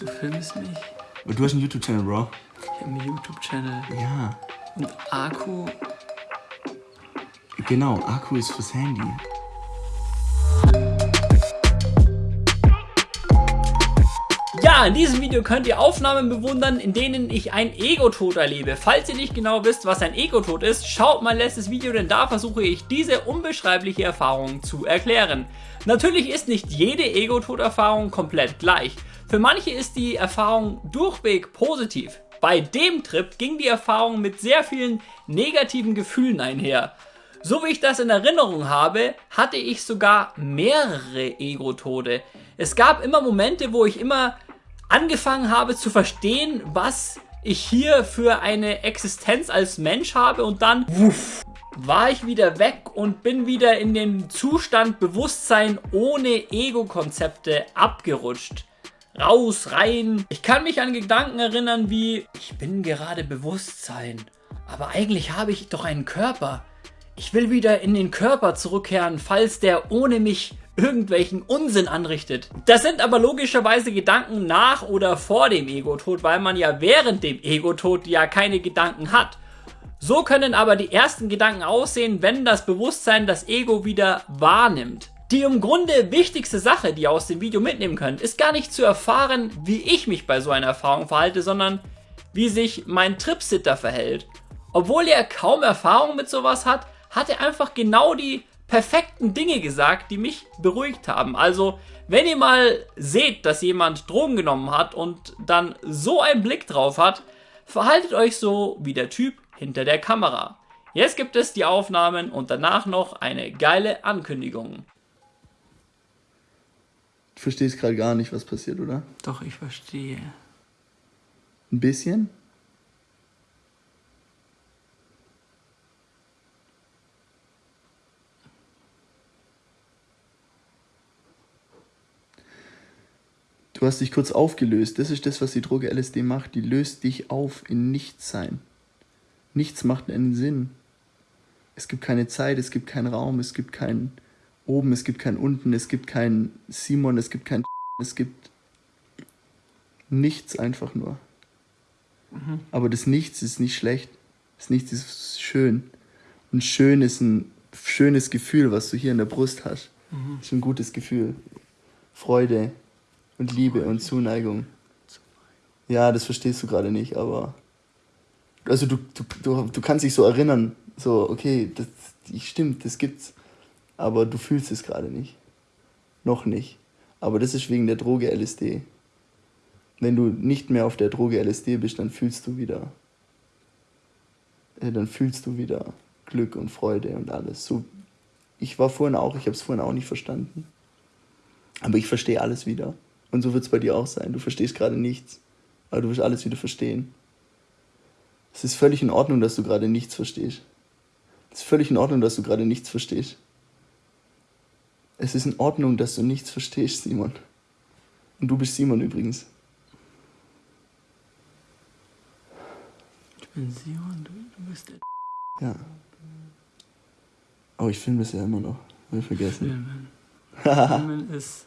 Du filmst mich. Und du hast einen YouTube-Channel, Bro. Ich habe einen YouTube-Channel. Ja. Und Akku. Genau, Akku ist fürs Handy. Ja, in diesem Video könnt ihr Aufnahmen bewundern, in denen ich einen Ego-Tod erlebe. Falls ihr nicht genau wisst, was ein Ego-Tod ist, schaut mein letztes Video, denn da versuche ich diese unbeschreibliche Erfahrung zu erklären. Natürlich ist nicht jede Ego-Tod-Erfahrung komplett gleich. Für manche ist die Erfahrung durchweg positiv. Bei dem Trip ging die Erfahrung mit sehr vielen negativen Gefühlen einher. So wie ich das in Erinnerung habe, hatte ich sogar mehrere Ego-Tode. Es gab immer Momente, wo ich immer angefangen habe zu verstehen, was ich hier für eine Existenz als Mensch habe und dann wuff, war ich wieder weg und bin wieder in den Zustand Bewusstsein ohne Ego-Konzepte abgerutscht. Raus, rein. Ich kann mich an Gedanken erinnern wie, ich bin gerade Bewusstsein, aber eigentlich habe ich doch einen Körper. Ich will wieder in den Körper zurückkehren, falls der ohne mich irgendwelchen Unsinn anrichtet. Das sind aber logischerweise Gedanken nach oder vor dem Ego-Tod, weil man ja während dem Ego-Tod ja keine Gedanken hat. So können aber die ersten Gedanken aussehen, wenn das Bewusstsein das Ego wieder wahrnimmt. Die im Grunde wichtigste Sache, die ihr aus dem Video mitnehmen könnt, ist gar nicht zu erfahren, wie ich mich bei so einer Erfahrung verhalte, sondern wie sich mein Tripsitter verhält. Obwohl er kaum Erfahrung mit sowas hat, hat er einfach genau die perfekten Dinge gesagt, die mich beruhigt haben. Also, wenn ihr mal seht, dass jemand Drogen genommen hat und dann so einen Blick drauf hat, verhaltet euch so wie der Typ hinter der Kamera. Jetzt gibt es die Aufnahmen und danach noch eine geile Ankündigung. Du verstehst gerade gar nicht, was passiert, oder? Doch, ich verstehe. Ein bisschen? Du hast dich kurz aufgelöst. Das ist das, was die Droge LSD macht. Die löst dich auf in Nichtsein. Nichts macht einen Sinn. Es gibt keine Zeit, es gibt keinen Raum, es gibt kein oben, es gibt kein unten, es gibt kein Simon, es gibt kein es gibt nichts einfach nur. Mhm. Aber das Nichts ist nicht schlecht. Das Nichts ist schön. Und schön ist ein schönes Gefühl, was du hier in der Brust hast. Mhm. Das ist ein gutes Gefühl. Freude, und Liebe und Zuneigung. Ja, das verstehst du gerade nicht, aber. Also du, du, du, du kannst dich so erinnern, so, okay, das stimmt, das gibt's. Aber du fühlst es gerade nicht. Noch nicht. Aber das ist wegen der Droge LSD. Wenn du nicht mehr auf der Droge LSD bist, dann fühlst du wieder. Äh, dann fühlst du wieder Glück und Freude und alles. So, ich war vorhin auch, ich habe es vorhin auch nicht verstanden. Aber ich verstehe alles wieder. Und so wird es bei dir auch sein. Du verstehst gerade nichts, aber du wirst alles wieder verstehen. Es ist völlig in Ordnung, dass du gerade nichts verstehst. Es ist völlig in Ordnung, dass du gerade nichts verstehst. Es ist in Ordnung, dass du nichts verstehst, Simon. Und du bist Simon übrigens. Ich bin Simon, du, du bist der. Ja. Oh, ich filme das ja immer noch. Hab ich vergessen. Filmen. Filmen ist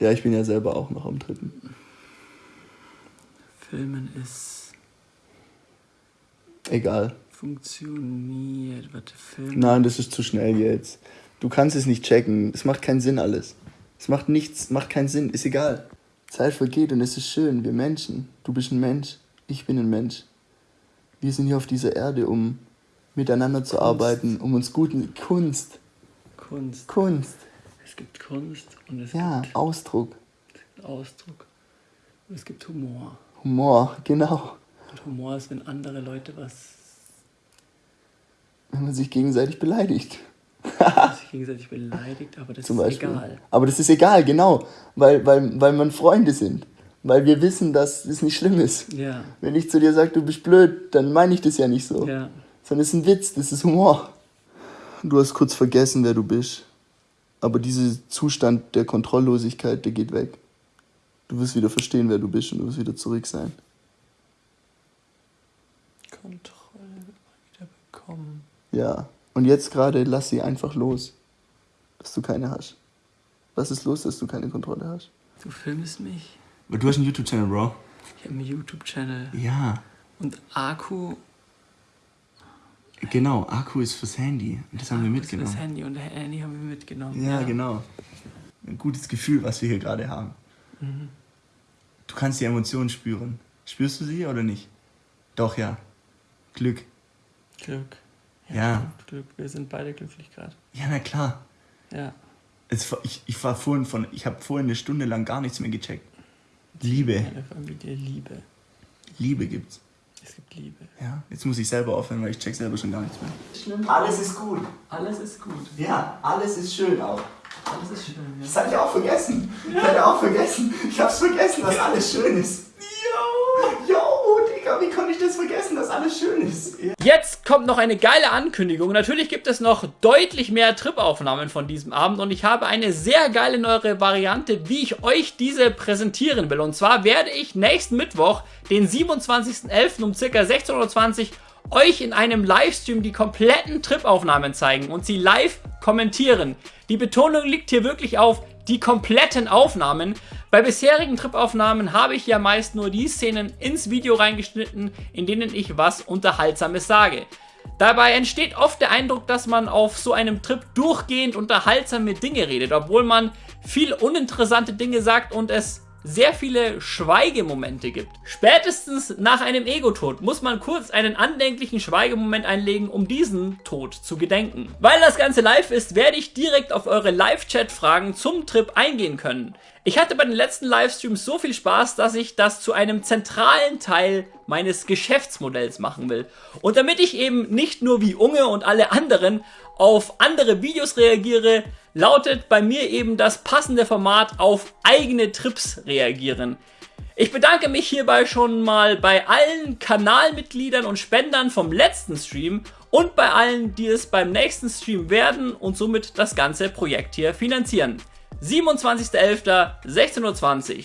ja, ich bin ja selber auch noch am dritten. Filmen ist. Egal. Funktioniert. Warte, Filmen. Nein, das ist zu schnell jetzt. Du kannst es nicht checken. Es macht keinen Sinn alles. Es macht nichts, macht keinen Sinn. Ist egal. Zeit vergeht und es ist schön. Wir Menschen. Du bist ein Mensch. Ich bin ein Mensch. Wir sind hier auf dieser Erde, um miteinander zu Kunst. arbeiten, um uns guten Kunst. Kunst. Kunst. Es gibt Kunst und es ja, gibt Ausdruck. Es gibt Ausdruck. Und es gibt Humor. Humor, genau. Und Humor ist, wenn andere Leute was. Wenn man sich gegenseitig beleidigt. sich gegenseitig beleidigt, aber das Zum ist Beispiel. egal. Aber das ist egal, genau. Weil, weil, weil man Freunde sind. Weil wir wissen, dass es nicht schlimm ist. Ja. Wenn ich zu dir sage, du bist blöd, dann meine ich das ja nicht so. Ja. Sondern es ist ein Witz, das ist Humor. Du hast kurz vergessen, wer du bist. Aber dieser Zustand der Kontrolllosigkeit, der geht weg. Du wirst wieder verstehen, wer du bist und du wirst wieder zurück sein. Kontrolle wieder bekommen. Ja, und jetzt gerade lass sie einfach los, dass du keine hast. Was ist los, dass du keine Kontrolle hast? Du filmst mich. Du hast einen YouTube-Channel, Bro. Ich habe einen YouTube-Channel. Ja. Und Akku. Genau, Akku ist fürs Handy. Das haben wir mitgenommen. Das Handy und das Handy haben wir mitgenommen. Ja, genau. Ein gutes Gefühl, was wir hier gerade haben. Mhm. Du kannst die Emotionen spüren. Spürst du sie oder nicht? Doch, ja. Glück. Glück. Ja. Glück. Wir sind beide glücklich gerade. Ja, na klar. Ja. Es, ich, ich war vorhin von, ich habe vorhin eine Stunde lang gar nichts mehr gecheckt. Liebe, Meine Familie, Liebe. Liebe gibt's. Es gibt Liebe. Ja, jetzt muss ich selber aufhören, weil ich check selber schon gar nichts mehr. Alles ist gut. Alles ist gut. Ja, alles ist schön auch. Alles ist schön. Ja. Das hatte ich auch vergessen. Ich hatte auch vergessen. Ich hab's vergessen, dass alles schön ist. Ich das vergessen, dass alles schön ist? Jetzt kommt noch eine geile Ankündigung. Natürlich gibt es noch deutlich mehr Tripaufnahmen von diesem Abend und ich habe eine sehr geile neue Variante, wie ich euch diese präsentieren will. Und zwar werde ich nächsten Mittwoch, den 27.11. um ca. 16.20 Uhr euch in einem Livestream die kompletten Tripaufnahmen zeigen und sie live kommentieren. Die Betonung liegt hier wirklich auf die kompletten Aufnahmen. Bei bisherigen Tripaufnahmen habe ich ja meist nur die Szenen ins Video reingeschnitten, in denen ich was Unterhaltsames sage. Dabei entsteht oft der Eindruck, dass man auf so einem Trip durchgehend unterhaltsame Dinge redet, obwohl man viel uninteressante Dinge sagt und es sehr viele Schweigemomente gibt. Spätestens nach einem Ego-Tod muss man kurz einen andenklichen Schweigemoment einlegen, um diesen Tod zu gedenken. Weil das Ganze live ist, werde ich direkt auf eure Live-Chat-Fragen zum Trip eingehen können. Ich hatte bei den letzten Livestreams so viel Spaß, dass ich das zu einem zentralen Teil meines Geschäftsmodells machen will. Und damit ich eben nicht nur wie Unge und alle anderen auf andere Videos reagiere, lautet bei mir eben das passende Format auf eigene Trips reagieren. Ich bedanke mich hierbei schon mal bei allen Kanalmitgliedern und Spendern vom letzten Stream und bei allen, die es beim nächsten Stream werden und somit das ganze Projekt hier finanzieren. 27.11.16.20 Uhr.